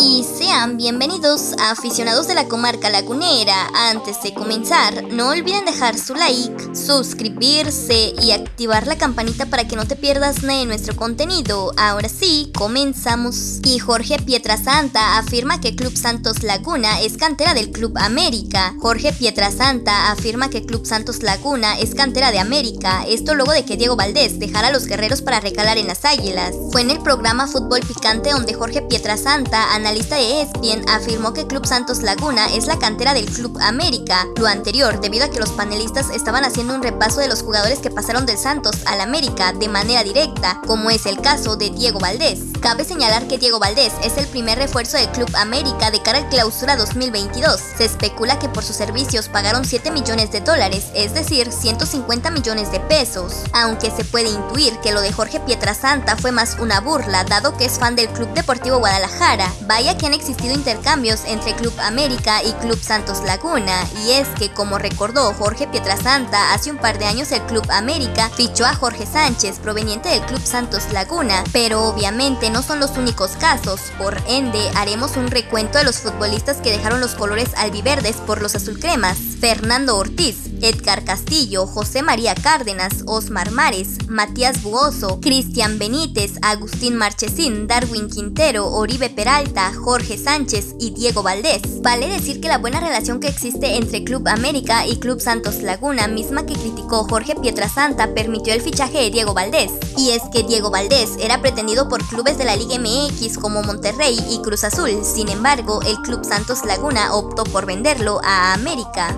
Y bienvenidos a aficionados de la comarca lagunera. Antes de comenzar, no olviden dejar su like, suscribirse y activar la campanita para que no te pierdas de nuestro contenido. Ahora sí, comenzamos. Y Jorge Pietrasanta afirma que Club Santos Laguna es cantera del Club América. Jorge Pietrasanta afirma que Club Santos Laguna es cantera de América. Esto luego de que Diego Valdés dejara a los guerreros para recalar en las águilas. Fue en el programa Fútbol Picante donde Jorge Pietrasanta analista de ESPN afirmó que Club Santos Laguna es la cantera del Club América, lo anterior debido a que los panelistas estaban haciendo un repaso de los jugadores que pasaron del Santos al América de manera directa, como es el caso de Diego Valdés. Cabe señalar que Diego Valdés es el primer refuerzo del Club América de cara al clausura 2022. Se especula que por sus servicios pagaron 7 millones de dólares, es decir, 150 millones de pesos, aunque se puede intuir que lo de Jorge Pietrasanta fue más una burla, dado que es fan del Club Deportivo Guadalajara. Vaya que han existido intercambios entre Club América y Club Santos Laguna, y es que como recordó Jorge Pietrasanta, hace un par de años el Club América fichó a Jorge Sánchez proveniente del Club Santos Laguna, pero obviamente no son los únicos casos, por ende haremos un recuento de los futbolistas que dejaron los colores albiverdes por los azulcremas. Fernando Ortiz, Edgar Castillo, José María Cárdenas, Osmar Mares, Matías Buoso, Cristian Benítez, Agustín Marchesín, Darwin Quintero, Oribe Peralta, Jorge Sánchez y Diego Valdés. Vale decir que la buena relación que existe entre Club América y Club Santos Laguna, misma que criticó Jorge Pietrasanta, permitió el fichaje de Diego Valdés. Y es que Diego Valdés era pretendido por clubes de la Liga MX como Monterrey y Cruz Azul, sin embargo, el Club Santos Laguna optó por venderlo a América.